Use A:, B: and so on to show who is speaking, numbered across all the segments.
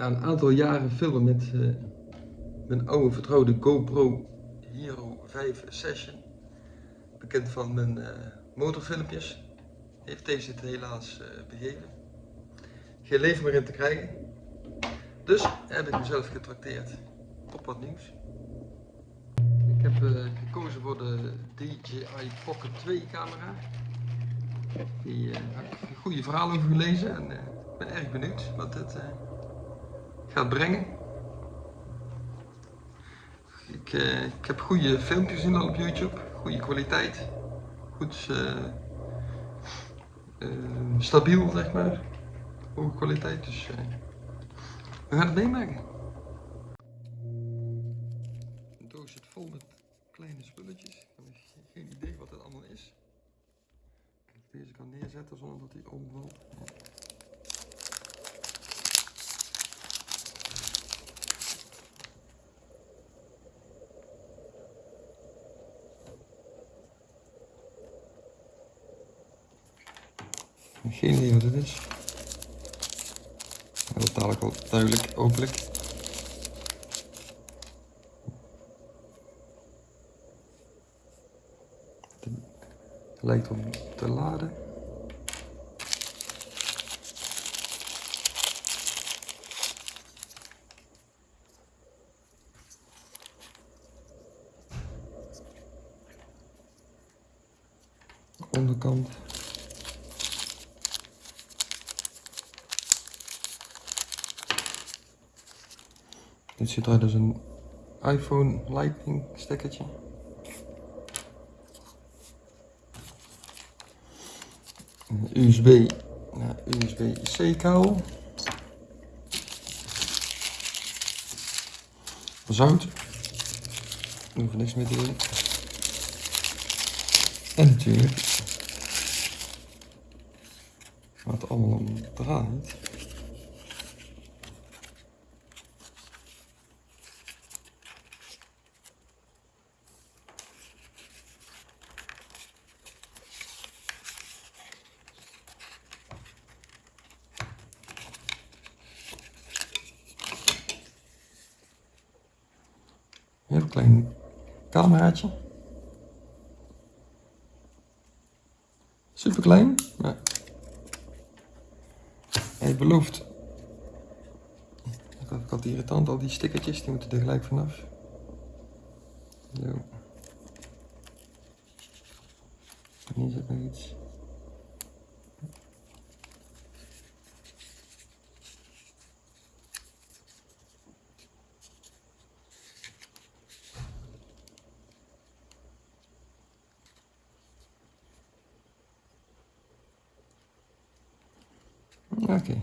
A: Na een aantal jaren filmen met uh, mijn oude vertrouwde GoPro Hero 5 Session, bekend van mijn uh, motorfilmpjes, heeft deze het helaas uh, begeven. Geen leven meer in te krijgen. Dus heb ik mezelf getrakteerd op wat nieuws. Ik heb gekozen voor de DJI Pocket 2 camera. Die heb ik een goede verhaal over gelezen en ik ben erg benieuwd wat het gaat brengen. Ik, uh, ik, heb goede filmpjes gezien al op YouTube, goede kwaliteit, goed uh, uh, stabiel zeg maar, hoge kwaliteit, dus we gaan het meemaken. De doos zit vol met kleine spulletjes, ik heb geen idee wat het allemaal is. Deze kan neerzetten zonder dat hij omvalt. Geen idee wat het is. Dat dadelijk wel duidelijk, hopelijk. Het lijkt om te laden. onderkant Dit zit daar dus een iPhone Lightning stekkertje. USB, ja, USB-C kabel. Zout. Daar hoef niks meer doen. En natuurlijk wat allemaal om draait. Heel klein cameraatje. Super klein, maar hij belooft. Ik had irritant, al die stickertjes, die moeten er gelijk vanaf. Zo. Hier zit nog iets. Okay.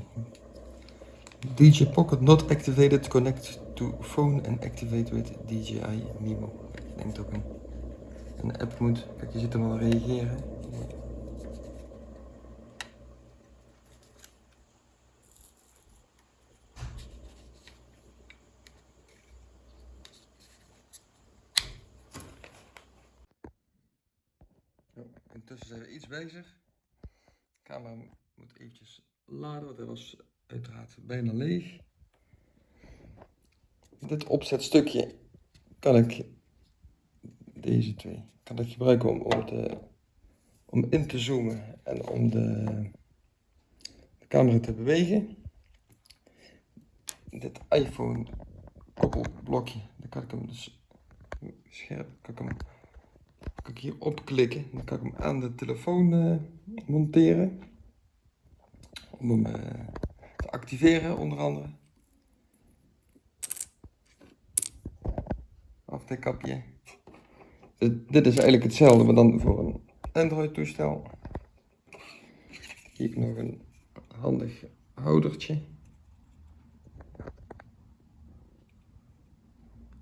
A: DJ Pocket not activated. Connect to phone and activate with DJI Mimo. Ik denk dat ook een, app moet. Kijk, je ziet hem al reageren. Intussen zijn we iets bezig. Camera moet eventjes laden, want hij was uiteraard bijna leeg. Dit opzetstukje kan ik, deze twee, kan ik gebruiken om, om, te, om in te zoomen en om de, de camera te bewegen. Dit iPhone koppelblokje, dan kan ik hem dus scherp, kan ik hem kan ik hier opklikken. Dan kan ik hem aan de telefoon uh, monteren om hem uh, te activeren onder andere. Afdekkapje. Dit, dit is eigenlijk hetzelfde, maar dan voor een Android toestel. Hier nog een handig houdertje.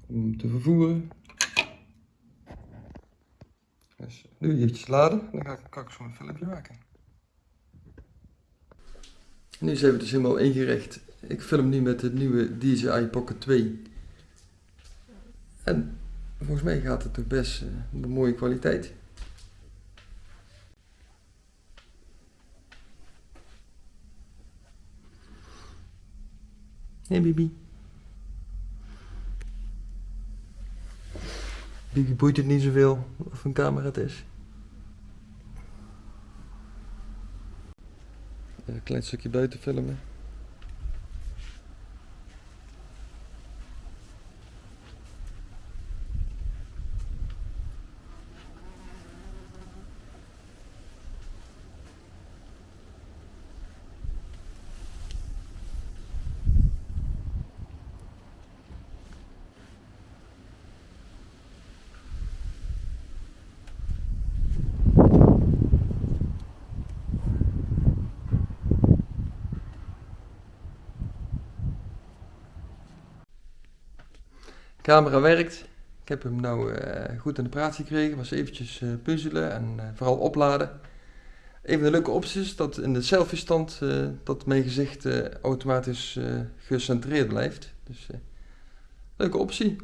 A: Om te vervoeren. Dus nu eventjes laden, dan ga ik, kan een filmpje maken. Nu zijn we dus helemaal ingericht. Ik film nu met de nieuwe DJI Pocket 2. En volgens mij gaat het toch best uh, een mooie kwaliteit. Hey Bibi. Bibi boeit het niet zoveel of een camera het is. Een klein stukje buiten filmen. Camera werkt. Ik heb hem nou uh, goed aan de praat gekregen. Was eventjes uh, puzzelen en uh, vooral opladen. Een van de leuke opties is dat in de selfie stand dat mijn gezicht automatisch gecentreerd blijft. Dus leuke optie.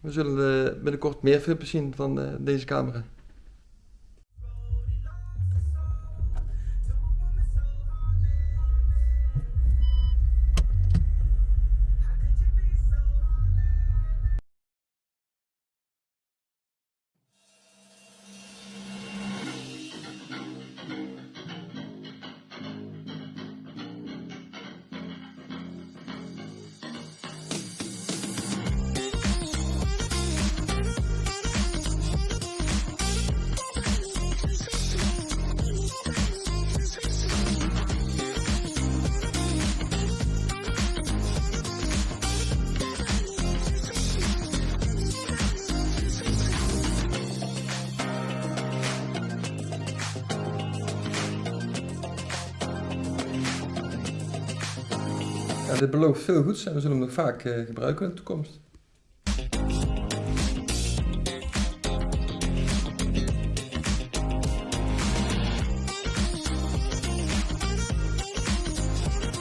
A: We zullen binnenkort meer filmpjes zien van deze camera. Dit belooft veel goeds en we zullen hem nog vaak uh, gebruiken in de toekomst.